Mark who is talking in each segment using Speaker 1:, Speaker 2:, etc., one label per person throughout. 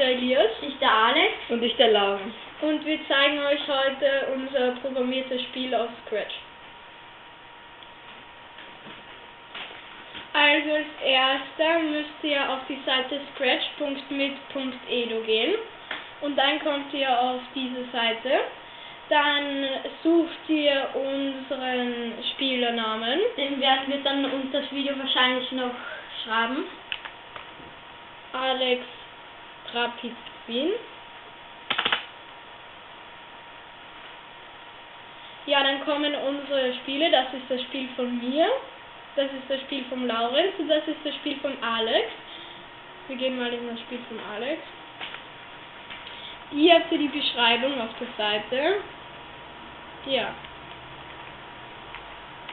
Speaker 1: der Elias.
Speaker 2: Ich der Alex.
Speaker 3: Und ich der Lauren.
Speaker 1: Und wir zeigen euch heute unser programmiertes Spiel auf Scratch. Also als erster müsst ihr auf die Seite scratch.mit.edu gehen und dann kommt ihr auf diese Seite. Dann sucht ihr unseren Spielernamen.
Speaker 2: Den werden wir dann unter das Video wahrscheinlich noch schreiben.
Speaker 1: Alex Trapizin. Ja, dann kommen unsere Spiele. Das ist das Spiel von mir. Das ist das Spiel vom Laurenz und das ist das Spiel vom Alex. Wir gehen mal in das Spiel vom Alex. Hier habt ihr die Beschreibung auf der Seite. Ja.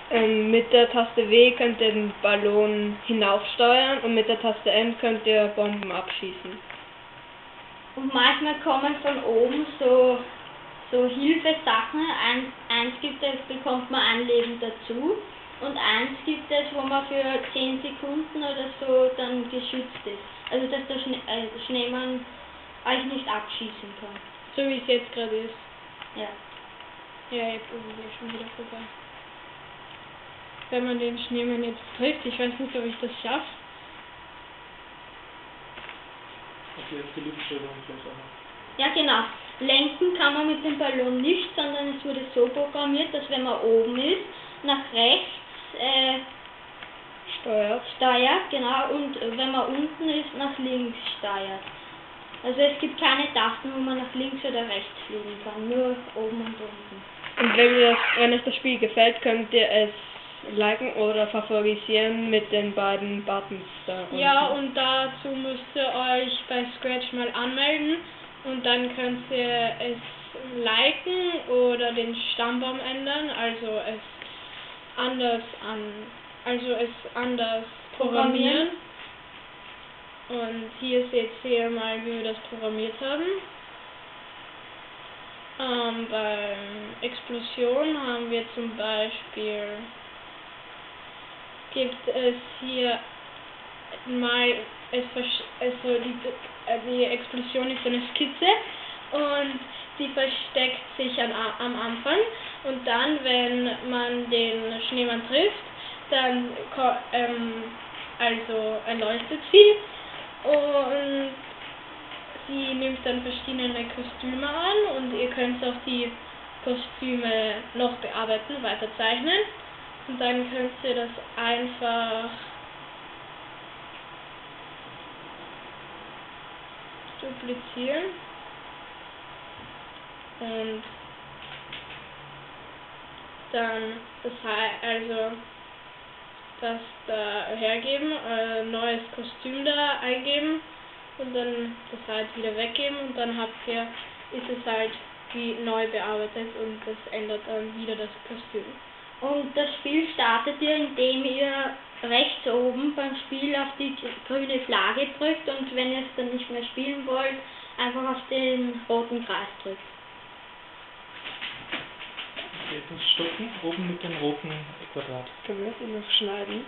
Speaker 3: Ähm, mit der Taste W könnt ihr den Ballon hinaufsteuern und mit der Taste N könnt ihr Bomben abschießen.
Speaker 2: Und manchmal kommen von oben so, so Hilfesachen. Eins, eins gibt es, bekommt man ein Leben dazu. Und eins gibt es, wo man für 10 Sekunden oder so dann geschützt ist. Also dass der, Schnee, äh, der Schneemann euch nicht abschießen kann.
Speaker 1: So wie es jetzt gerade ist.
Speaker 2: Ja.
Speaker 1: Ja, jetzt ist es ja schon wieder vorbei. Wenn man den Schneemann jetzt trifft, ich weiß nicht, ob ich das schaffe.
Speaker 4: Okay, jetzt die Luftsteuerung vielleicht auch noch.
Speaker 2: Ja, genau. Lenken kann man mit dem Ballon nicht, sondern es wurde so programmiert, dass wenn man oben ist, nach rechts äh,
Speaker 3: Steuert.
Speaker 2: steuert, genau, und wenn man unten ist, nach links steuert. Also es gibt keine Tasten, wo man nach links oder rechts fliegen kann, nur oben und unten.
Speaker 3: Und wenn, ihr das, wenn euch das Spiel gefällt, könnt ihr es liken oder favorisieren mit den beiden Buttons da unten.
Speaker 1: Ja, und dazu müsst ihr euch bei Scratch mal anmelden und dann könnt ihr es liken oder den Stammbaum ändern, also es anders an, also es anders programmieren. Und hier seht ihr mal, wie wir das programmiert haben. Ähm, beim Explosion haben wir zum Beispiel gibt es hier mal es also die, äh, die Explosion ist eine Skizze und die versteckt sich an, am Anfang und dann wenn man den Schneemann trifft dann ähm, also erleuchtet sie und sie nimmt dann verschiedene Kostüme an und ihr könnt auch die Kostüme noch bearbeiten, weiter zeichnen und dann könnt ihr das einfach duplizieren und dann das also das da hergeben, äh, neues Kostüm da eingeben und dann das halt wieder weggeben und dann habt ihr, ist es halt wie neu bearbeitet und das ändert dann wieder das Kostüm.
Speaker 2: Und das Spiel startet ihr, indem ihr rechts oben beim Spiel auf die grüne Flagge drückt und wenn ihr es dann nicht mehr spielen wollt, einfach auf den roten Kreis drückt.
Speaker 4: Muss stoppen, oben mit dem roten Quadrat.
Speaker 3: Können wir das noch schneiden?